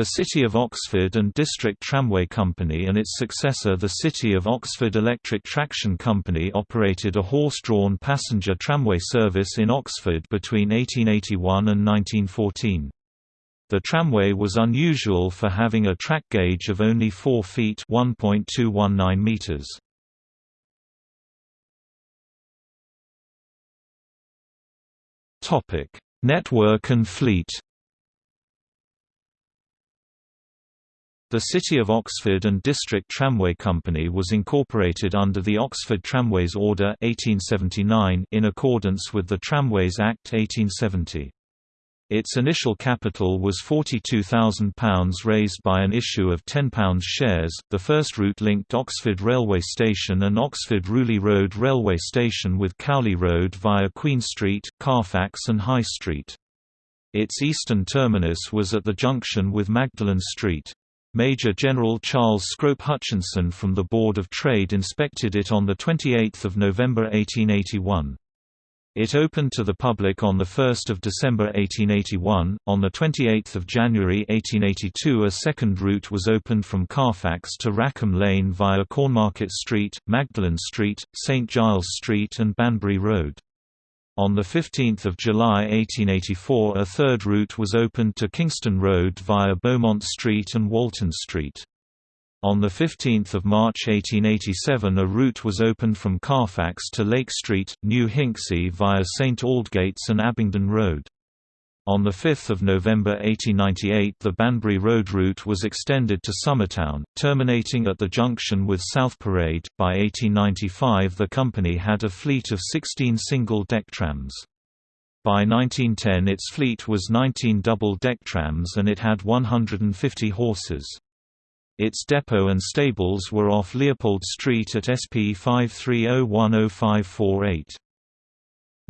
The City of Oxford and District Tramway Company and its successor the City of Oxford Electric Traction Company operated a horse-drawn passenger tramway service in Oxford between 1881 and 1914. The tramway was unusual for having a track gauge of only 4 feet (1.219 meters). Topic: Network and fleet. The City of Oxford and District Tramway Company was incorporated under the Oxford Tramways Order 1879 in accordance with the Tramways Act 1870. Its initial capital was £42,000 raised by an issue of £10 shares. The first route linked Oxford Railway Station and Oxford Rewley Road Railway Station with Cowley Road via Queen Street, Carfax, and High Street. Its eastern terminus was at the junction with Magdalen Street. Major General Charles Scrope Hutchinson from the Board of Trade inspected it on 28 November 1881. It opened to the public on 1 December 1881. On 28 January 1882 a second route was opened from Carfax to Rackham Lane via Cornmarket Street, Magdalen Street, St Giles Street and Banbury Road. On 15 July 1884 a third route was opened to Kingston Road via Beaumont Street and Walton Street. On 15 March 1887 a route was opened from Carfax to Lake Street, New Hinksey via St Aldates and Abingdon Road. On 5 November 1898 the Banbury Road route was extended to Summertown, terminating at the junction with South Parade. By 1895 the company had a fleet of 16 single-deck trams. By 1910 its fleet was 19 double-deck trams and it had 150 horses. Its depot and stables were off Leopold Street at SP 530105548.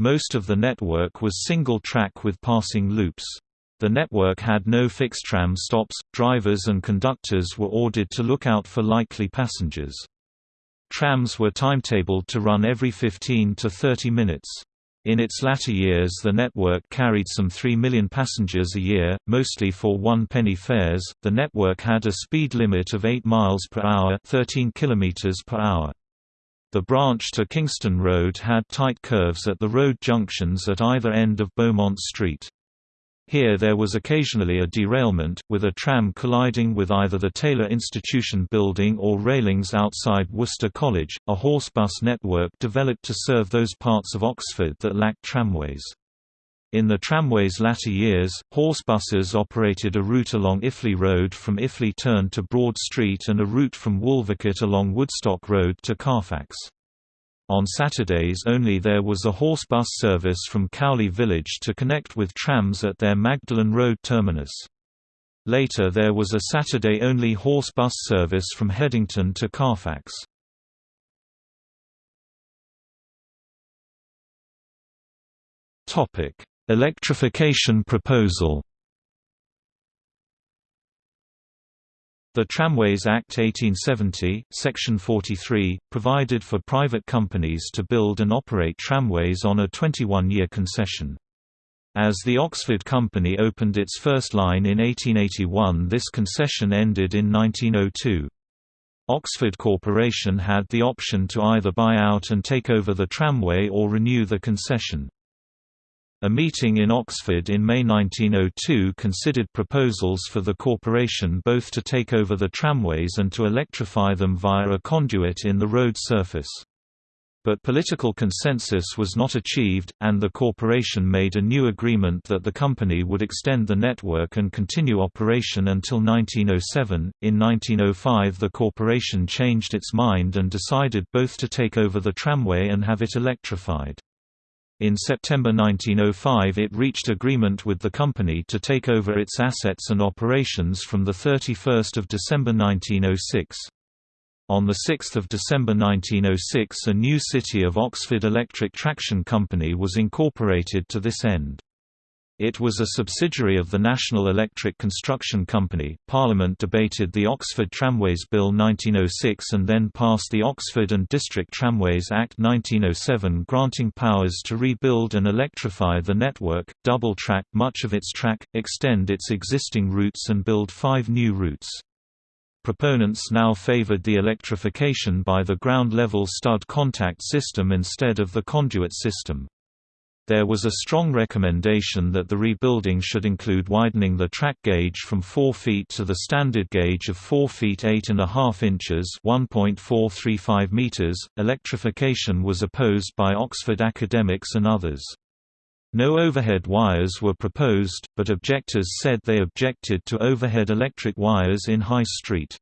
Most of the network was single-track with passing loops. The network had no fixed tram stops, drivers and conductors were ordered to look out for likely passengers. Trams were timetabled to run every 15 to 30 minutes. In its latter years the network carried some 3 million passengers a year, mostly for one-penny fares. The network had a speed limit of 8 miles per hour, 13 kilometers per hour. The branch to Kingston Road had tight curves at the road junctions at either end of Beaumont Street. Here there was occasionally a derailment, with a tram colliding with either the Taylor Institution building or railings outside Worcester College. A horse bus network developed to serve those parts of Oxford that lacked tramways. In the tramway's latter years, horse buses operated a route along Iffley Road from Iffley Turn to Broad Street and a route from Wolvercote along Woodstock Road to Carfax. On Saturdays only there was a horse bus service from Cowley Village to connect with trams at their Magdalen Road terminus. Later there was a Saturday-only horse bus service from Headington to Carfax. Topic: Electrification proposal The Tramways Act 1870, Section 43, provided for private companies to build and operate tramways on a 21-year concession. As the Oxford Company opened its first line in 1881 this concession ended in 1902. Oxford Corporation had the option to either buy out and take over the tramway or renew the concession. A meeting in Oxford in May 1902 considered proposals for the corporation both to take over the tramways and to electrify them via a conduit in the road surface. But political consensus was not achieved, and the corporation made a new agreement that the company would extend the network and continue operation until 1907. In 1905, the corporation changed its mind and decided both to take over the tramway and have it electrified. In September 1905 it reached agreement with the company to take over its assets and operations from 31 December 1906. On 6 December 1906 a new City of Oxford Electric Traction Company was incorporated to this end. It was a subsidiary of the National Electric Construction Company. Parliament debated the Oxford Tramways Bill 1906 and then passed the Oxford and District Tramways Act 1907 granting powers to rebuild and electrify the network, double track much of its track, extend its existing routes and build five new routes. Proponents now favored the electrification by the ground-level stud contact system instead of the conduit system. There was a strong recommendation that the rebuilding should include widening the track gauge from 4 feet to the standard gauge of 4 feet 8 and a half inches (1.435 meters). Electrification was opposed by Oxford academics and others. No overhead wires were proposed, but objectors said they objected to overhead electric wires in High Street.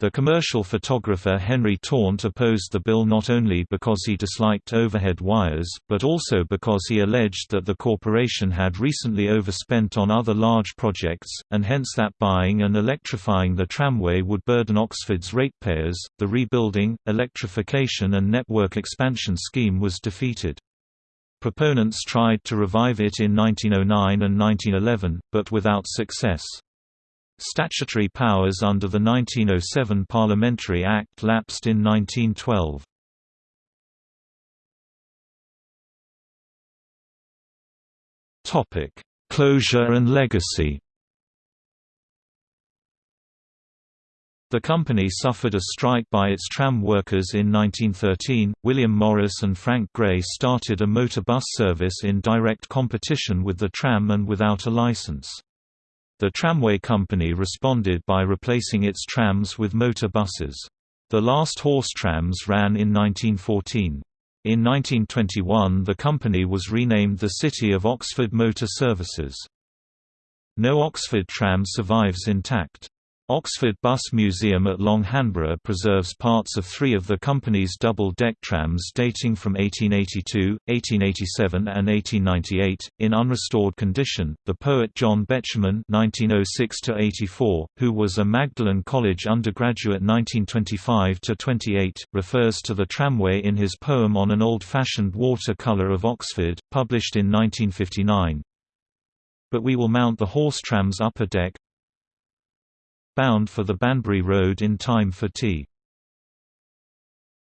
The commercial photographer Henry Taunt opposed the bill not only because he disliked overhead wires, but also because he alleged that the corporation had recently overspent on other large projects, and hence that buying and electrifying the tramway would burden Oxford's ratepayers. The rebuilding, electrification, and network expansion scheme was defeated. Proponents tried to revive it in 1909 and 1911, but without success. Statutory powers under the 1907 Parliamentary Act lapsed in 1912. Topic: Closure and legacy. The company suffered a strike by its tram workers in 1913. William Morris and Frank Gray started a motor bus service in direct competition with the tram and without a license. The tramway company responded by replacing its trams with motor buses. The last horse trams ran in 1914. In 1921 the company was renamed the City of Oxford Motor Services. No Oxford tram survives intact. Oxford Bus Museum at Long Hanborough preserves parts of three of the company's double-deck trams dating from 1882, 1887 and 1898, in unrestored condition. The poet John Betjeman (1906–84), who was a Magdalen College undergraduate 1925–28, refers to the tramway in his poem on an old-fashioned water-colour of Oxford, published in 1959. But we will mount the horse tram's upper deck, bound for the Banbury Road in time for tea.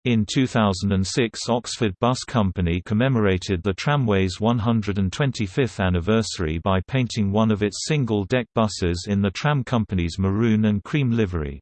In 2006 Oxford Bus Company commemorated the tramway's 125th anniversary by painting one of its single-deck buses in the tram company's maroon and cream livery.